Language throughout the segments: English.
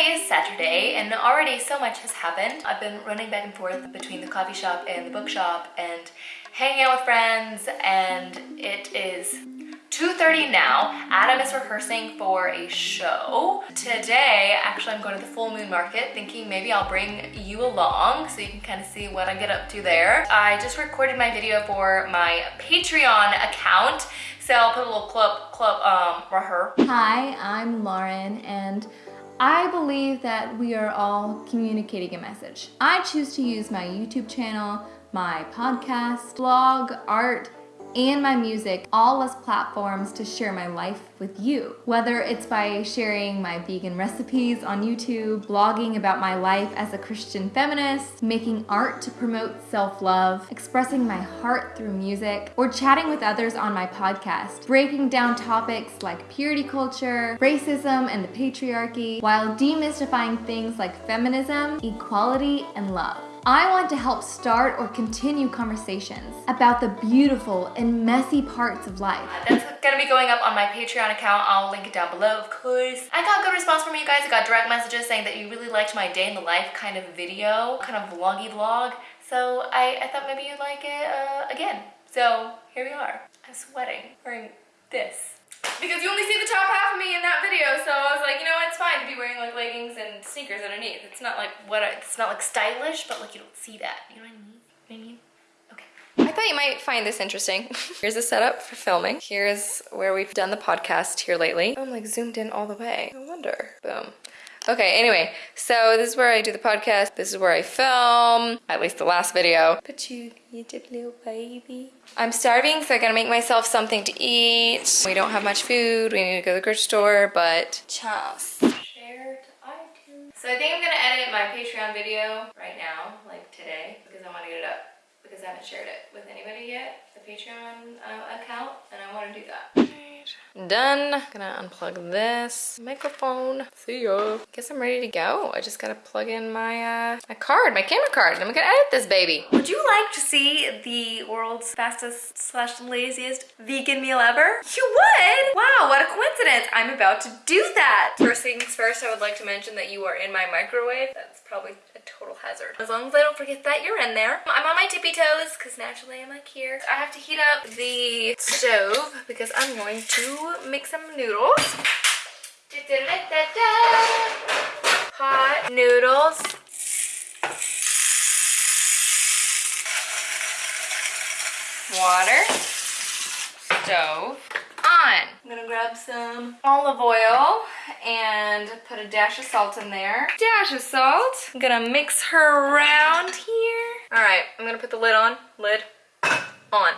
today is Saturday and already so much has happened. I've been running back and forth between the coffee shop and the bookshop and hanging out with friends and it is 2.30 now. Adam is rehearsing for a show. Today, actually I'm going to the Full Moon Market thinking maybe I'll bring you along so you can kind of see what I get up to there. I just recorded my video for my Patreon account so I'll put a little clip, clip, um, here. Hi, I'm Lauren and I believe that we are all communicating a message. I choose to use my YouTube channel, my podcast, blog, art, and my music all as platforms to share my life with you. Whether it's by sharing my vegan recipes on YouTube, blogging about my life as a Christian feminist, making art to promote self-love, expressing my heart through music, or chatting with others on my podcast, breaking down topics like purity culture, racism, and the patriarchy, while demystifying things like feminism, equality, and love. I want to help start or continue conversations about the beautiful and messy parts of life. That's gonna be going up on my Patreon account. I'll link it down below, of course. I got good response from you guys. I got direct messages saying that you really liked my day in the life kind of video, kind of vloggy vlog. So I, I thought maybe you'd like it uh, again. So here we are. I'm sweating wearing this because you only see the top half of me in that video so I was like you know what, it's fine to be wearing like leggings and sneakers underneath. It's not like what I, it's not like stylish but like you don't see that. You know what I mean? What I mean? Okay. I thought you might find this interesting. Here's a setup for filming. Here's where we've done the podcast here lately. I'm like zoomed in all the way. No wonder. Boom Okay, anyway, so this is where I do the podcast. This is where I film, at least the last video. But you, you did little baby. I'm starving, so I gotta make myself something to eat. We don't have much food. We need to go to the grocery store, but just share to iTunes. So I think I'm gonna edit my Patreon video right now, like today, because I wanna get it up because I haven't shared it with anybody yet, the Patreon uh, account, and I wanna do that. Done. Gonna unplug this microphone. See ya. Guess I'm ready to go. I just gotta plug in my uh, my card, my camera card, and I'm gonna edit this baby. Would you like to see the world's fastest slash laziest vegan meal ever? You would? Wow, what a coincidence. I'm about to do that. First things first, I would like to mention that you are in my microwave. That's probably total hazard. As long as I don't forget that you're in there. I'm on my tippy toes because naturally I'm like here. I have to heat up the stove because I'm going to make some noodles. Hot noodles. Water. Stove. On. I'm gonna grab some olive oil and put a dash of salt in there. Dash of salt. I'm gonna mix her around here. All right, I'm gonna put the lid on. Lid on.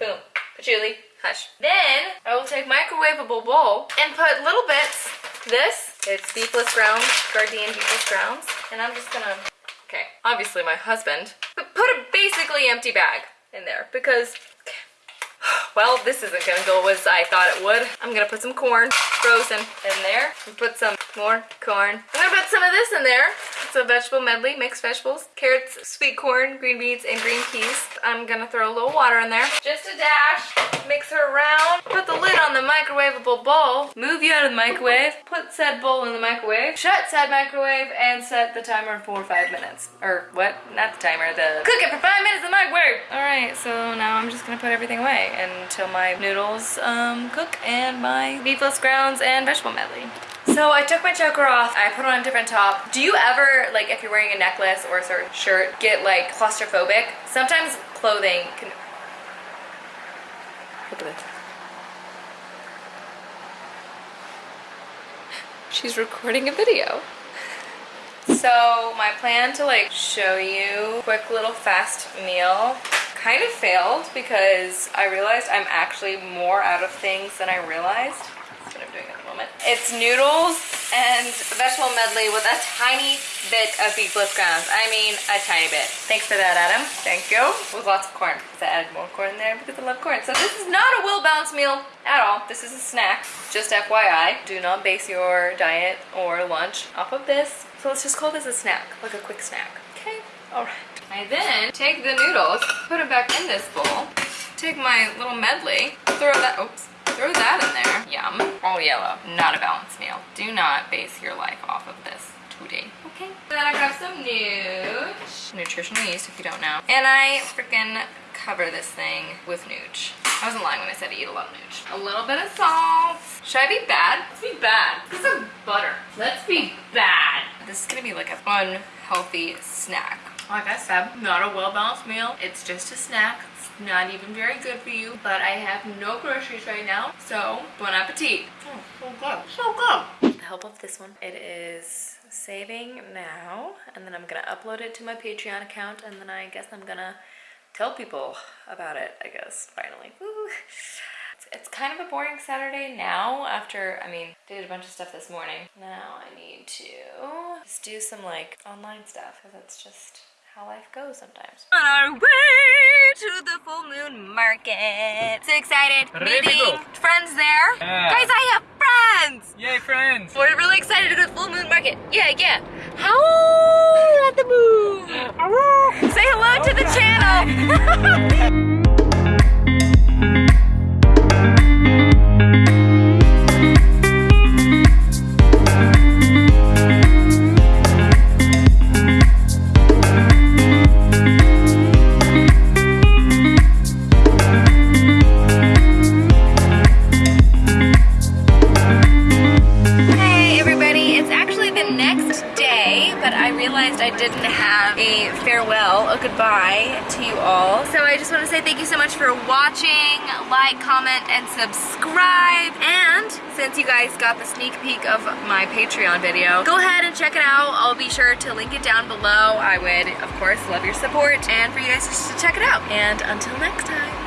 Boom. Patchouli. Hush. Then I will take microwavable bowl and put little bits. This, it's beefless grounds, Gardein beefless grounds. And I'm just gonna, okay, obviously my husband, but put a basically empty bag in there because well, this isn't gonna go as I thought it would. I'm gonna put some corn frozen in there and put some more corn. Put some of this in there. It's a vegetable medley, mixed vegetables, carrots, sweet corn, green beans, and green peas. I'm gonna throw a little water in there. Just a dash, mix her around, put the lid on the microwavable bowl, move you out of the microwave, put said bowl in the microwave, shut said microwave, and set the timer for five minutes. Or what? Not the timer, the cook it for five minutes in the microwave. All right, so now I'm just gonna put everything away until my noodles um, cook and my beefless grounds and vegetable medley. So I took my choker off, I put on a different top. Do you ever, like if you're wearing a necklace or a certain shirt, get like claustrophobic? Sometimes clothing can... Look at this. She's recording a video. So my plan to like show you quick little fast meal kind of failed because I realized I'm actually more out of things than I realized. That's what I'm doing at the moment. It's noodles and vegetable medley with a tiny bit of beefless grounds. I mean, a tiny bit. Thanks for that, Adam. Thank you. With lots of corn because I added more corn there because I love corn. So this is not a well-balanced meal at all. This is a snack. Just FYI, do not base your diet or lunch off of this. So let's just call this a snack, like a quick snack. Okay, all right. I then take the noodles, put it back in this bowl, take my little medley, throw that, oops, throw that in there. Yum. All yellow. Not a balanced meal. Do not base your life off of this. today. Okay. Then I grab some Nooch. Nutritional yeast, if you don't know. And I freaking cover this thing with Nooch. I wasn't lying when I said I eat a lot of Nooch. A little bit of salt. Should I be bad? Let's be bad. This is butter. Let's be bad. This is gonna be like a unhealthy snack. Like I said, not a well-balanced meal. It's just a snack. It's not even very good for you. But I have no groceries right now. So, bon appetit. Oh, so good. So good. The help of this one, it is saving now. And then I'm gonna upload it to my Patreon account. And then I guess I'm gonna tell people about it, I guess, finally. Woo. It's, it's kind of a boring Saturday now after, I mean, did a bunch of stuff this morning. Now I need to just do some like online stuff because that's just how life goes sometimes. On our way to the full moon market. So excited. Meeting friends there. Yeah. Guys, I have friends. Yay, friends! We're really excited to go to the full moon market. Yeah, yeah. Howl at the moon. Say hello to the channel. I didn't have a farewell, a goodbye to you all. So I just want to say thank you so much for watching, like, comment, and subscribe. And since you guys got the sneak peek of my Patreon video, go ahead and check it out. I'll be sure to link it down below. I would, of course, love your support and for you guys to check it out. And until next time.